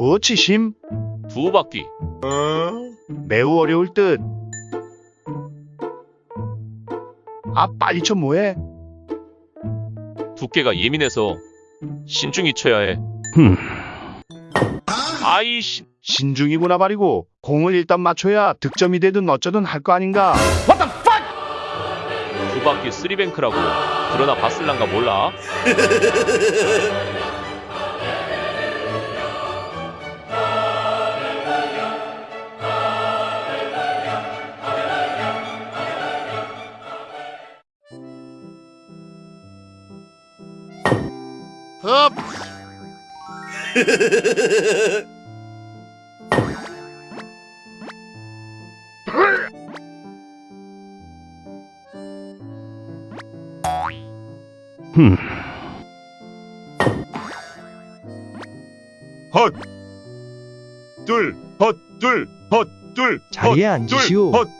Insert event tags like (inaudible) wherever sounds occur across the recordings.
뭐 치심? 두 바퀴. 매우 어려울 듯. 아 빨리 쳐 뭐해? 두께가 예민해서 신중히 쳐야 해. 흠. 아이씨. 신중이구나 말이고 공을 일단 맞춰야 득점이 되든 어쩌든 할 거 아닌가. 두 바퀴 쓰리뱅크라고. 그러나 바슬란가 몰라. (laughs) 흡. 흠. 헛. 둘, 헛, 둘, 헛, 둘, 자리에 헛, 앉으시오. 둘, 헛.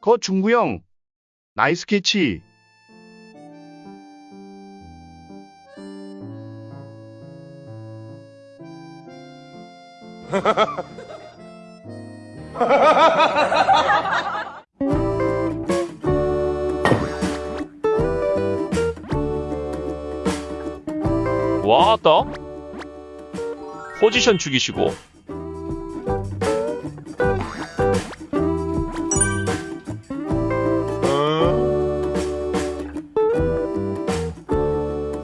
거 중구형. 나이스 캐치. (laughs) 왔다. 포지션 죽이시고.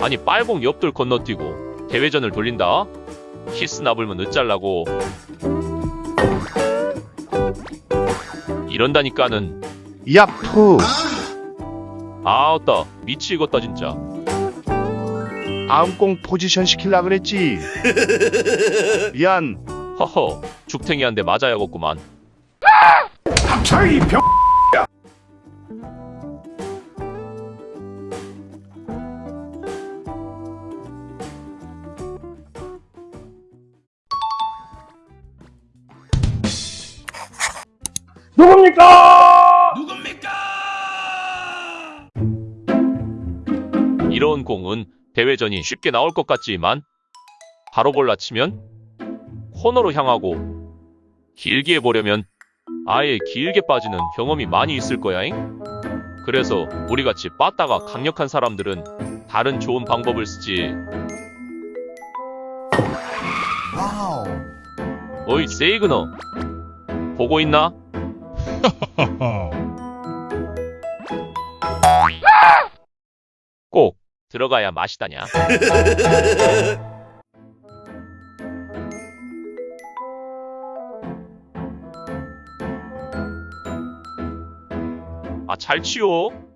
아니 빨공 옆돌 건너뛰고 대회전을 돌린다. 키스 나불면 늦잘라고. 이런다니까는 야푸. 아따 미치겠다 진짜. 아음공 포지션 시킬라 그랬지. 미안. 허허 죽탱이한테 맞아야겠구만. 이런 공은 대회전이 쉽게 나올 것 같지만 바로 골라 치면 코너로 향하고 길게 해보려면 아예 길게 빠지는 경험이 많이 있을 거야잉. 그래서 우리같이 빠따가 강력한 사람들은 다른 좋은 방법을 쓰지. 어이 세이그너 보고 있나? (laughs) 꼭 들어가야 맛이다냐. (laughs) 아, 잘 치워.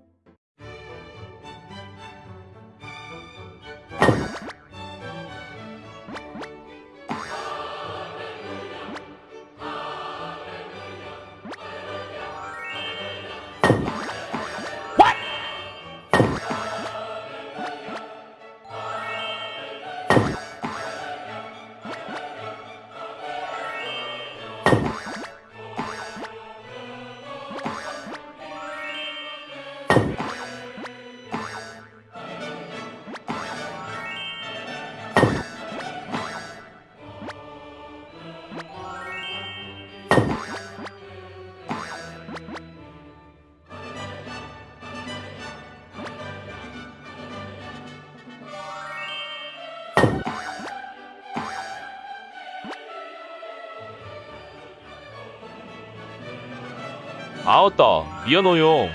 아웃다. 미안해요.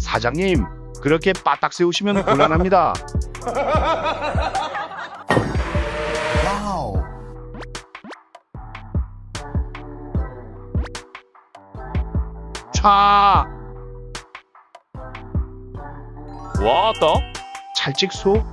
사장님, 그렇게 바닥 세우시면 곤란합니다. (laughs) 와우. 차, 와따 찰직소,